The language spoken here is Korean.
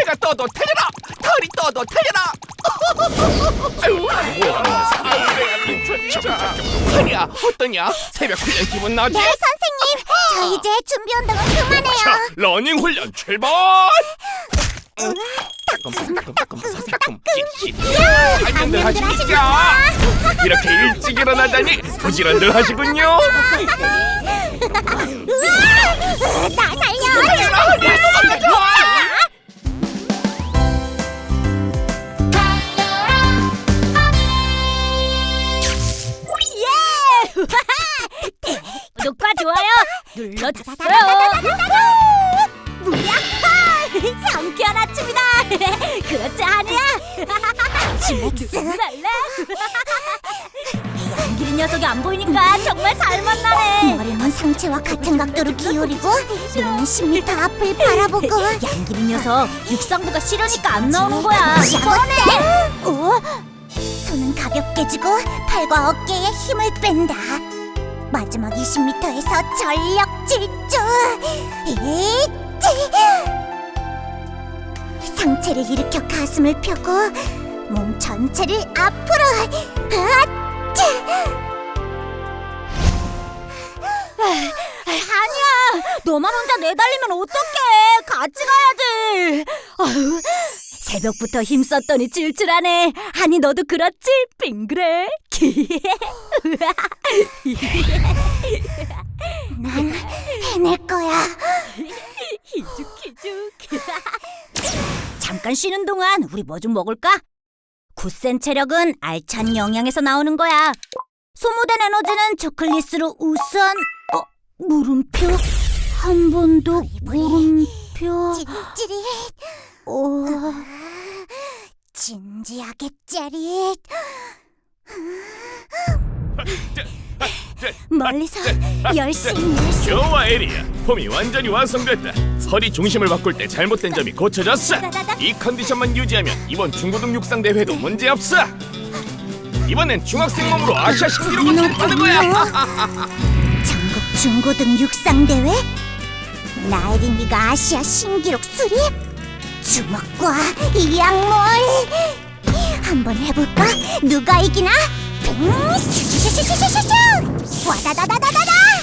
해가 떠도 달려라 달이 떠도 진짜 아니야 어떠냐 새벽 훈련 기분 나지? 네, 선생님. 저 이제 준비 운동은 자 그만해요. 러닝 훈련 출발 안녕들 하십니까 이렇게 일찍 일어나다니 부지런들 하시군요 눌러주세요. 뭐야? 상쾌한 아침이다. 그렇지 않이야? 누구랄래? 양길이 녀석이 안 보이니까 정말 살맛나네. 머리는 상체와 같은 각도로 기울이고 눈은 10m 앞을 바라보고 양길이 녀석 육상부가 싫으니까 안 나오는 거야. 뻔해. 오, 손은 가볍게 쥐고 팔과 어깨에 힘을 뺀다. 마지막 20m에서 전력 질주. 이지. 상체를 일으켜 가슴을 펴고 몸 전체를 앞으로. 아치. 아니야. 너만 혼자 내달리면 어떡해. 같이 가야지. 아유, 새벽부터 힘썼더니 질질하네. 아니 너도 그렇지? 빙그레. 거야. 희죽희죽. 잠깐 쉬는 동안 우리 뭐 좀 먹을까? 굳센 체력은 알찬 영양에서 나오는 거야. 소모된 에너지는 초콜릿으로 우선 어, 물음표 한번더 물음표 찌릿찌릿. 어, 진지하게 짜릿. 멀리서 열심히 열심히. 좋아 에리야 폼이 완전히 완성됐다. 허리 중심을 바꿀 때 잘못된 점이 고쳐졌어. 이 컨디션만 유지하면 이번 중고등 육상 대회도 문제없어. 이번엔 중학생 몸으로 아시아 신기록을 세우는 거야. 전국 중고등 육상 대회? 나혜린이가 아시아 신기록 수립 주먹과 이 약물 한번 해볼까? 누가 이기나? 빙! 슈슈슈슈슈슈 와다다다다다